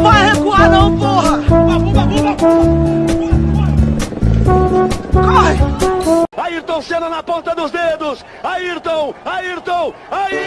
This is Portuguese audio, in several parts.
vai recuar não, porra! Babu, babu, babu! Corre! Ayrton Senna na ponta dos dedos! Ayrton! Ayrton! Ayrton!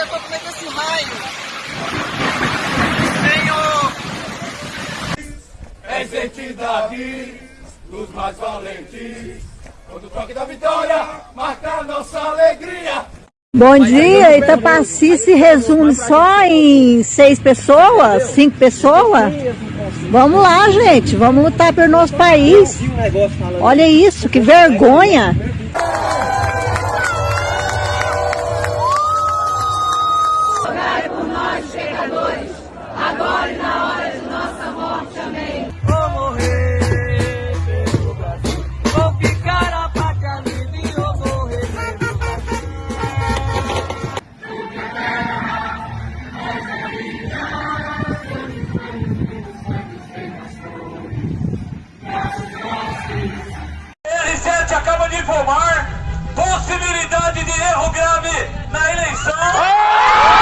Tô com medo desse raio. Senhor! És entidade dos mais valentes. Quando o toque da vitória marca a nossa alegria. Bom dia, Itapaci se resume só em seis pessoas, cinco pessoas? Vamos lá, gente, vamos lutar pelo nosso país. Olha isso, que vergonha! Vou morrer pelo Brasil. Vou ficar a pátria livre e vou morrer pelo Brasil. R7 acaba de informar possibilidade de erro grave na eleição.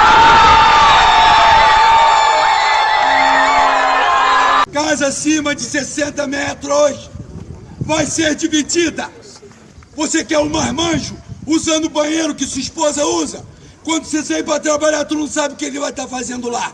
Casa acima de 60 metros vai ser dividida. Você quer um marmanjo usando o banheiro que sua esposa usa? Quando você sair para trabalhar, tu não sabe o que ele vai estar fazendo lá.